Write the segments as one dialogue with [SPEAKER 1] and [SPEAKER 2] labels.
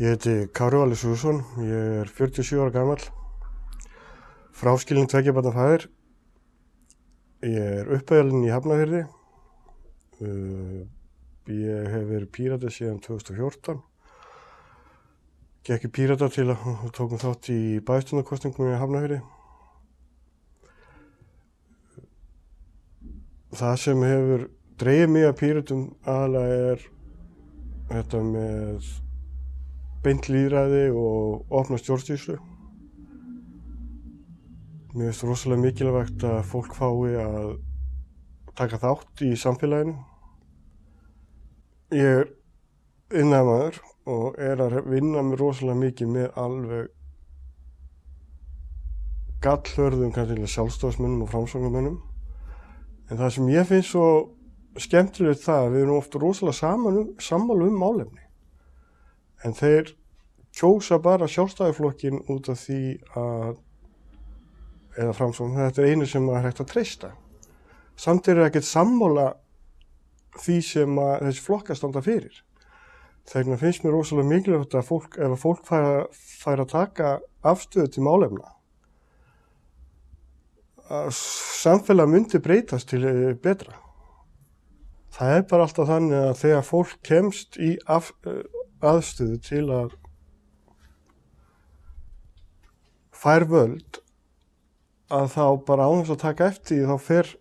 [SPEAKER 1] Ég heiti Kári Valur Sússon, ég er 47 ára gammal, fráskilin tveggjabarna fæðir. Ég er uppæðalinn í Hafnafjörði, uh, ég hef verið pírata síðan 2014. Gekk í pírata til að tókum þátt í bæstunarkostningum í Hafnafjörði. Það sem hefur dreigið mig að píratum aðalega er þetta með beint líðræði og opna stjórnstíslu. Mér finnst rosalega mikilvægt að fólk fái að taka þátt í samfélaginu. Ég er innæmaður og er að vinna mér rosalega mikið með alveg gallhörðum kannski sjálfstofsmennum og framsvöngamennum. En það sem ég finnst svo skemmtilegt það að við erum ofta rosalega um, sammálu um málefni. En þeir kjósa bara sjálfstæðiflokkin út af því að, eða framsvöngum, þetta er einu sem maður hægt að treysta. Samt er það ekkert sammála því sem þessi flokkar standa fyrir. Þegar finnst mér rosalega mikilvægt að fólk, ef að fólk fær að, fær að taka afstöðu til málefna, að samfélag myndi breytast til eh, betra. Það er bara alltaf þannig að þegar fólk kemst í af, eh, aðstöðu til að fær völd að þá bara ánast að taka eftir þá fer,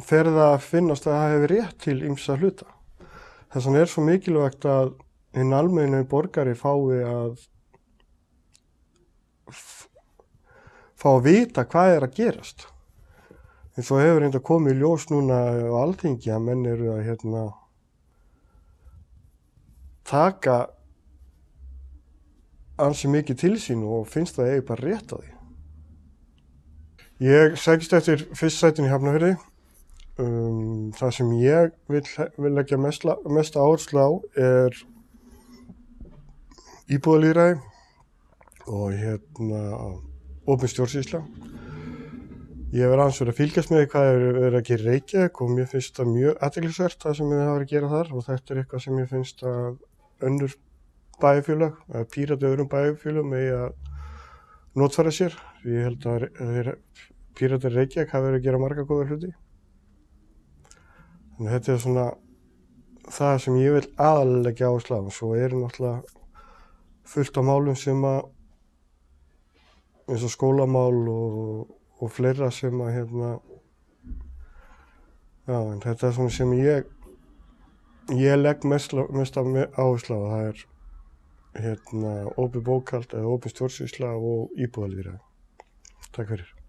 [SPEAKER 1] fer það að finnast að það hefur rétt til ymsa hluta. Þess vegna er svo mikilvægt að hinn almennu borgari fái að fá að vita hvað er að gerast. En svo hefur reynda komið ljós núna á alltingi að menn eru að hérna, taka ansi mikið til sín og finnst það eigi bara rétt á því. Ég segist eftir fyrstsætin í Hafnafjörði. Um, það sem ég vil, vil leggja mest, mest áherslu á er íbúðalýræði og hérna ofin stjórnsýsla. Ég aðeins verið að fylgjast með hvað hefur verið að gera Reykjavík og mér finnst það mjög aðteglisvert það sem við hafa verið að gera þar og þetta er eitthvað sem ég finnst að önnur bæfélag, að pírati öðrum bæfélagum með að notfæra sér. Ég held að pírati Reykjavík hafa verið að gera marga góða hluti. Þannig að þetta er svona það sem ég vil aðalega áherslu á og svo er náttúrulega fullt á málum sem að eins og skólamál og, og fleira sem að hérna já þetta er svona sem ég ég legg mest, mest áherslu á það er hérna ópi bókald eða ópi stjórnsvísla og íbúðalýra Takk fyrir